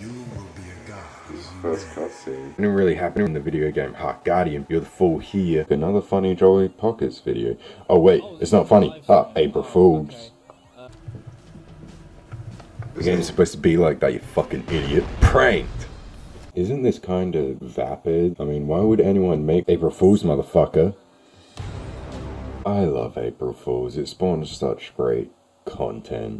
You will be a god. First cutscene. Didn't really happen in the video game Ha Guardian. You're the fool here. Another funny Jolly Pockets video. Oh wait, it's not funny. Ah, April Fools. The game's supposed to be like that, you fucking idiot. Pranked! Isn't this kind of vapid? I mean, why would anyone make April Fools, motherfucker? I love April Fools. It spawns such great content.